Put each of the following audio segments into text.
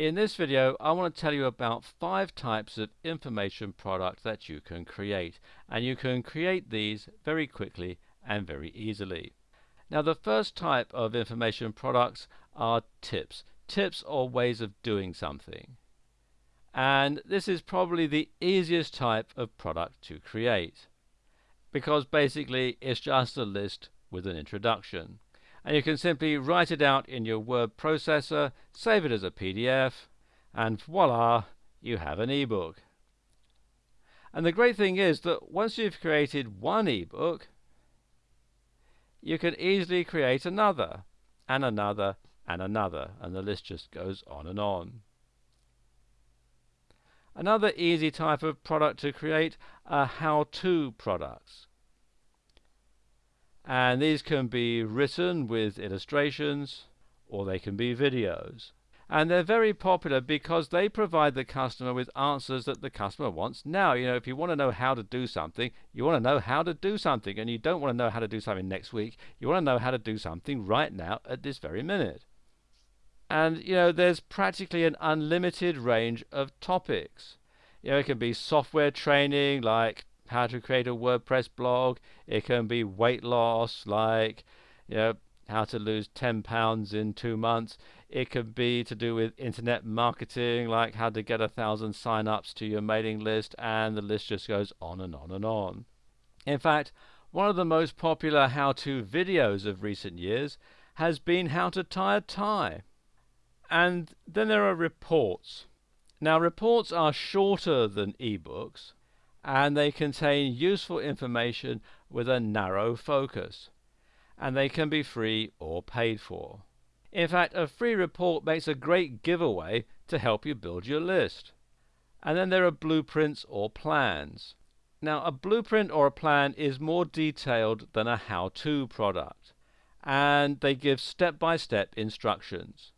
In this video I want to tell you about five types of information product that you can create and you can create these very quickly and very easily. Now the first type of information products are tips. Tips or ways of doing something. And this is probably the easiest type of product to create because basically it's just a list with an introduction and you can simply write it out in your word processor, save it as a PDF, and voila, you have an ebook. And the great thing is that once you've created one ebook, you can easily create another, and another, and another, and the list just goes on and on. Another easy type of product to create are how-to products and these can be written with illustrations or they can be videos. And they're very popular because they provide the customer with answers that the customer wants now. You know if you want to know how to do something you want to know how to do something and you don't want to know how to do something next week you want to know how to do something right now at this very minute. And you know there's practically an unlimited range of topics. You know it can be software training like how to create a WordPress blog. It can be weight loss, like you know, how to lose 10 pounds in two months. It could be to do with internet marketing, like how to get a thousand sign-ups to your mailing list, and the list just goes on and on and on. In fact, one of the most popular how-to videos of recent years has been how to tie a tie. And then there are reports. Now reports are shorter than ebooks, and they contain useful information with a narrow focus. And they can be free or paid for. In fact, a free report makes a great giveaway to help you build your list. And then there are blueprints or plans. Now, a blueprint or a plan is more detailed than a how-to product, and they give step-by-step -step instructions.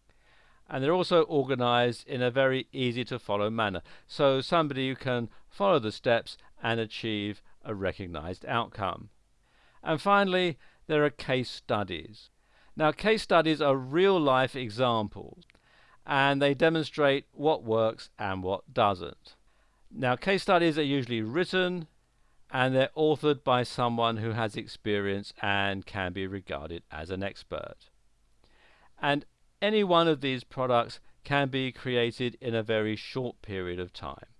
And they're also organized in a very easy to follow manner, so somebody who can follow the steps and achieve a recognized outcome. And finally, there are case studies. Now, case studies are real life examples and they demonstrate what works and what doesn't. Now, case studies are usually written and they're authored by someone who has experience and can be regarded as an expert. And any one of these products can be created in a very short period of time.